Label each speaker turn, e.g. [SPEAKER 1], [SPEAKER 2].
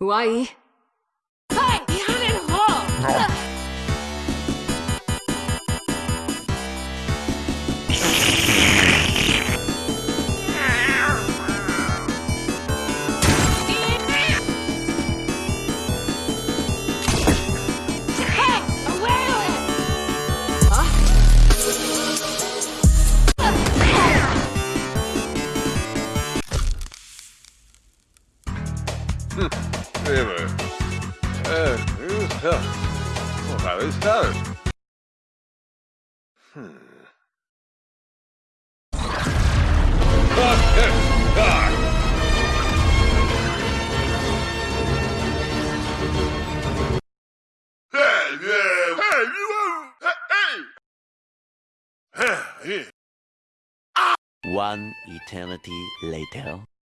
[SPEAKER 1] Why?
[SPEAKER 2] Dime. Eh, ja. Ojalá sabes. Hmm.
[SPEAKER 3] One eternity later.
[SPEAKER 2] What?